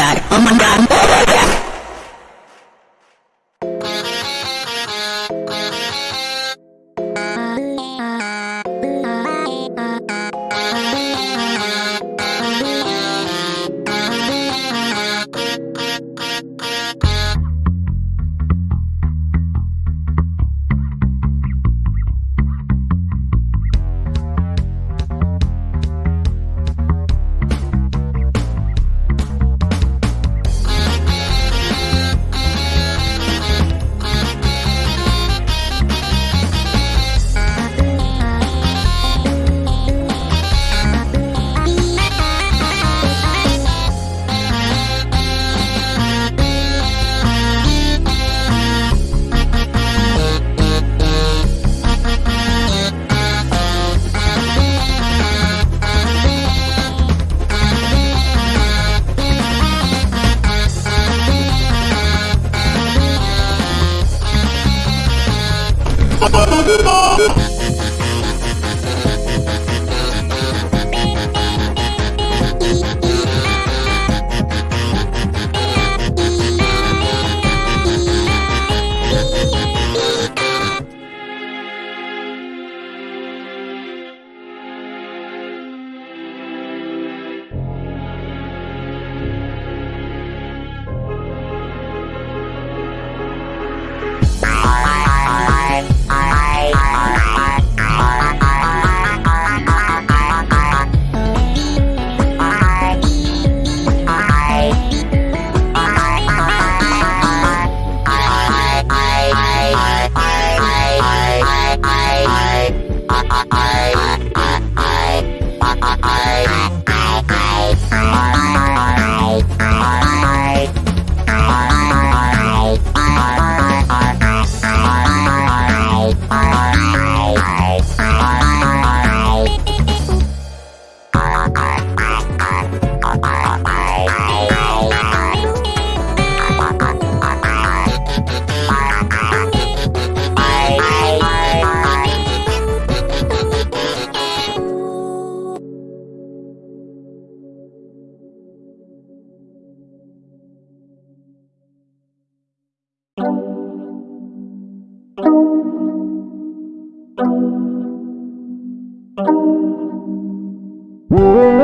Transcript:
Oh my God. Whoa.